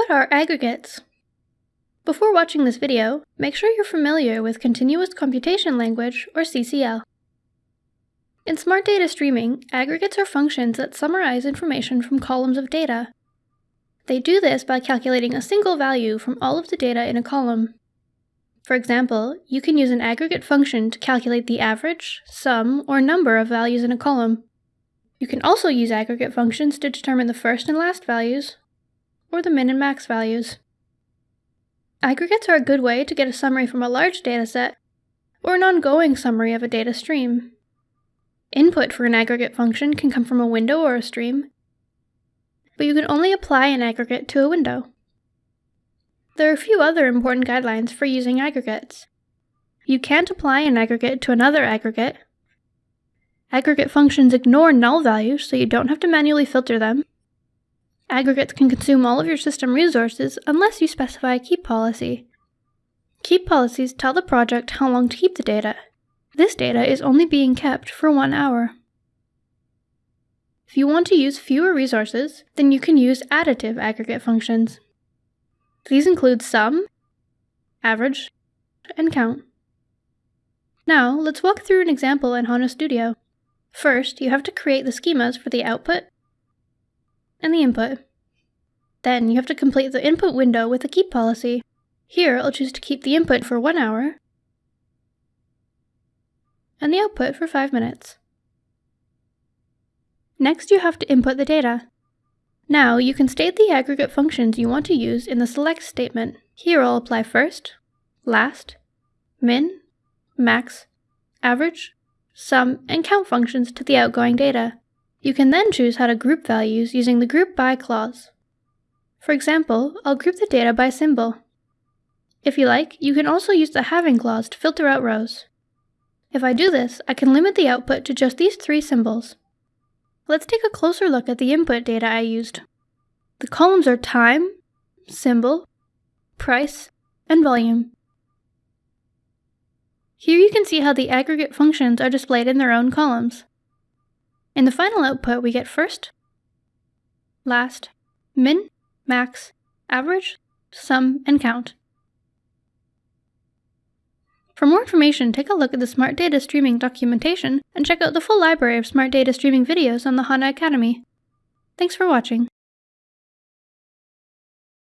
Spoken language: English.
What are aggregates? Before watching this video, make sure you're familiar with Continuous Computation Language, or CCL. In Smart Data Streaming, aggregates are functions that summarize information from columns of data. They do this by calculating a single value from all of the data in a column. For example, you can use an aggregate function to calculate the average, sum, or number of values in a column. You can also use aggregate functions to determine the first and last values, or the min and max values. Aggregates are a good way to get a summary from a large dataset, or an ongoing summary of a data stream. Input for an aggregate function can come from a window or a stream, but you can only apply an aggregate to a window. There are a few other important guidelines for using aggregates. You can't apply an aggregate to another aggregate. Aggregate functions ignore null values, so you don't have to manually filter them. Aggregates can consume all of your system resources unless you specify a keep policy. Keep policies tell the project how long to keep the data. This data is only being kept for one hour. If you want to use fewer resources, then you can use additive aggregate functions. These include sum, average, and count. Now, let's walk through an example in HANA Studio. First, you have to create the schemas for the output and the input. Then you have to complete the input window with a keep policy. Here, I'll choose to keep the input for one hour and the output for five minutes. Next, you have to input the data. Now, you can state the aggregate functions you want to use in the select statement. Here I'll apply first, last, min, max, average, sum, and count functions to the outgoing data. You can then choose how to group values using the Group By clause. For example, I'll group the data by symbol. If you like, you can also use the Having clause to filter out rows. If I do this, I can limit the output to just these three symbols. Let's take a closer look at the input data I used. The columns are time, symbol, price, and volume. Here you can see how the aggregate functions are displayed in their own columns. In the final output, we get first, last, min, max, average, sum, and count. For more information, take a look at the Smart Data Streaming documentation and check out the full library of Smart Data Streaming videos on the HANA Academy. Thanks for watching.